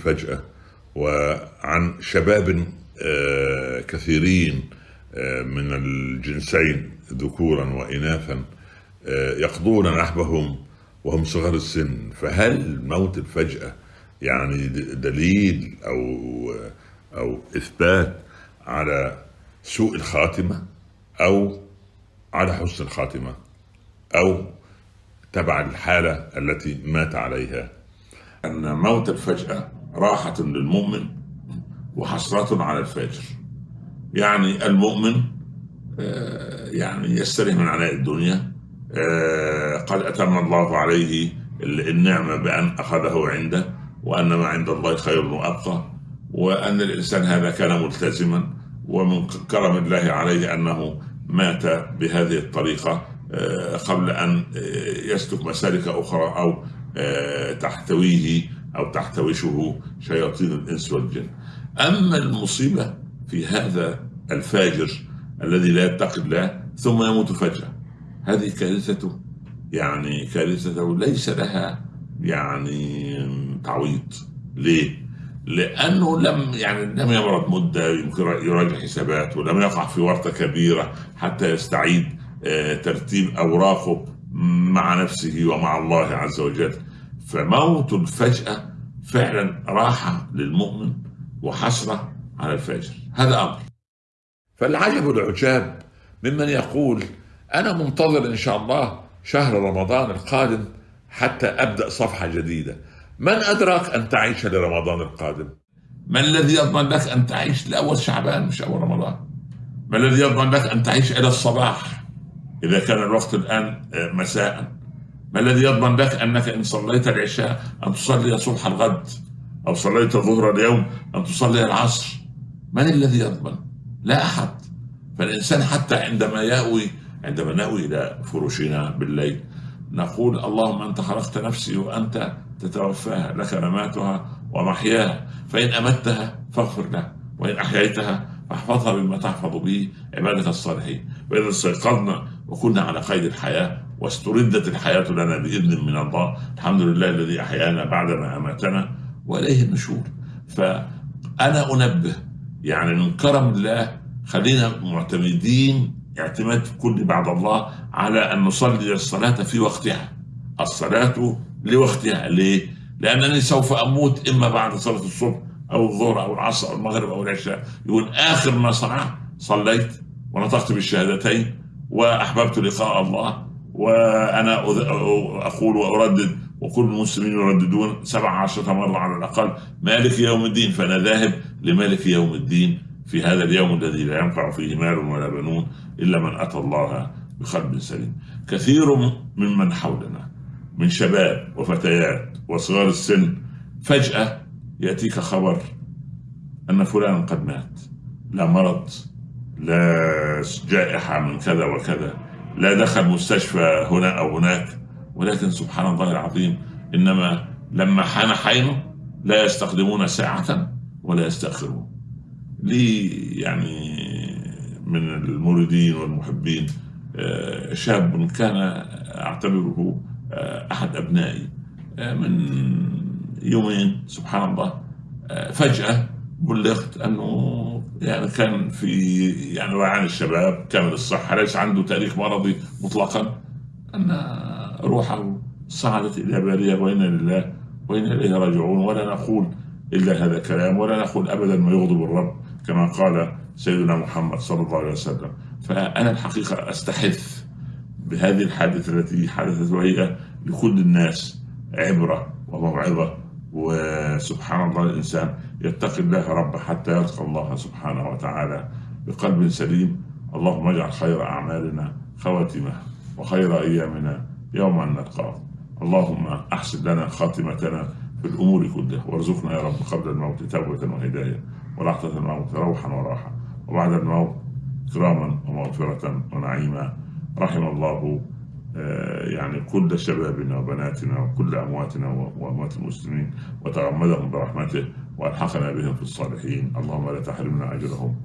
الفجأة وعن شباب آه، كثيرين آه، من الجنسين ذكورا وإناثا آه، يقضون نحبهم وهم صغار السن. فهل موت الفجأة يعني دليل أو أو إثبات على سوء الخاتمة أو على حسن الخاتمة أو تبع الحالة التي مات عليها؟ أن موت الفجأة راحة للمؤمن وحسرة على الفاجر. يعني المؤمن آه، يعني يستريح من عناء الدنيا آه، قد أتم الله عليه النعمة بأن أخذه عنده وأن ما عند الله خير وأبقى وأن الإنسان هذا كان ملتزما ومن كرم الله عليه أنه مات بهذه الطريقة آه، قبل أن يسلك مسالك أخرى أو تحتويه أو تحتوشه شياطين الإنس والجن. أما المصيبة في هذا الفاجر الذي لا يتقي الله ثم يموت فجأة هذه كارثته. يعني كارثته ليس لها يعني تعويض. ليه؟ لأنه لم يعني لم يمرض مدة يمكن يراجع حساباته ولم يقع في ورطة كبيرة حتى يستعيد آه، ترتيب أوراقه مع نفسه ومع الله عز وجل. فموت الفجأة فعلا راحة للمؤمن وحسرة على الفاجر هذا أمر. فالعجب العجاب ممن يقول أنا منتظر إن شاء الله شهر رمضان القادم حتى أبدأ صفحة جديدة. من أدراك أن تعيش لرمضان القادم؟ ما الذي يضمن لك أن تعيش لأول شعبان مش أول رمضان؟ ما الذي يضمن لك أن تعيش إلى الصباح؟ إذا كان الوقت الآن مساء. ما الذي يضمن لك أنك إن صليت العشاء أن تصلي صبح الغد أو صليت ظهر اليوم أن تصلي العصر. من الذي يضمن؟ لا أحد. فالإنسان حتى عندما يأوي عندما نأوي إلى فرشنا بالليل نقول اللهم أنت خلقت نفسي وأنت تتوفاها لك مماتها ومحياها. فإن أمتها فاغفر لها وإن أحييتها فاحفظها بما تحفظ به عبادك الصالحين. وإذا استيقظنا وكنا على قيد الحياة واستردت الحياة لنا بإذن من الله. الحمد لله الذي أحيانا بعدما أماتنا وإليه النشور. فأنا أنبه يعني من كرم الله خلينا معتمدين اعتماد كل بعد الله على أن نصلي الصلاة في وقتها. الصلاة لوقتها. ليه؟ لأنني سوف أموت إما بعد صلاة الصبح أو الظهر أو العصر أو المغرب أو العشاء. يقول آخر ما صنعت صليت ونطقت بالشهادتين وأحببت لقاء الله. وأنا أقول وأردد وكل المسلمين يرددون سبع عشرة مرة على الأقل. مالك يوم الدين؟ فأنا ذاهب لمالك يوم الدين في هذا اليوم الذي لا ينفع فيه مال ولا بنون إلا من أتى الله بقلب سليم. كثير ممن حولنا من شباب وفتيات وصغار السن فجأة يأتيك خبر أن فلان قد مات. لا مرض لا جائحة من كذا وكذا. لا دخل مستشفى هنا أو هناك ولكن سبحان الله العظيم إنما لما حان حينه لا يستخدمون ساعة ولا يستأخرون. لي يعني من المريدين والمحبين؟ آه، شاب كان أعتبره آه، أحد أبنائي. آه، من يومين سبحان الله فجأة بلغت أنه يعني كان في يعني ريعان الشباب كامل الصحة ليس عنده تاريخ مرضي مطلقا. أن روحه صعدت إلى بارية وإنا لله وإنا إليه راجعون. ولا نقول إلا هذا الكلام ولا نقول أبدا ما يغضب الرب كما قال سيدنا محمد صلى الله عليه وسلم. فأنا الحقيقة أستحث بهذه الحادثة التي حدثت وهي لكل الناس عبرة وموعظة وسبحان الله الإنسان. يتقي الله ربه حتى يلقى الله سبحانه وتعالى بقلب سليم. اللهم اجعل خير أعمالنا خواتمة وخير أيامنا يوم أن نلقاه. اللهم أحسن لنا خاتمتنا في الأمور كلها. وارزقنا يا رب قبل الموت توبة وهداية ولحظة الموت روحا وراحة وبعد الموت كراما ومغفرة ونعيما. رحم الله آه، يعني كل شبابنا وبناتنا وكل أمواتنا وأموات المسلمين وتغمدهم برحمته. وألحقنا بهم في الصالحين. اللهم لا تحرمنا أجرهم.